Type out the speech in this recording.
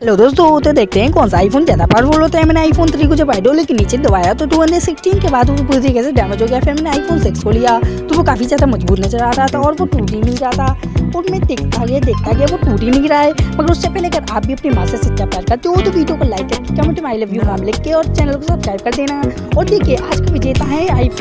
Hello दोस्तों तो देखते हैं कौन सा आईफोन ज़्यादा पावरफुल होता है। मैंने आईफोन थ्री को जब आइडोल के नीचे दबाया तो टू हंड्रेड सिक्सटीन के बाद वो पूरी तरीके से डैमेज हो गया। फिर मैंने आईफोन सिक्स को लिया तो वो काफ़ी ज़्यादा मज़बूत नज़र आ रहा था और वो टूट ही नहीं रहा था। और मैं देखता गया देखता गया, वो टूट ही नहीं रहा है। मगर उससे पहले अगर आप भी अपनी माँ से सच्चा प्यार करते हो तो वीडियो को लाइक करके कमेंट में आई लव यू नाम लिख के और चैनल को सब्सक्राइब कर देना। और देखिए, आज का विजेता है आईफोन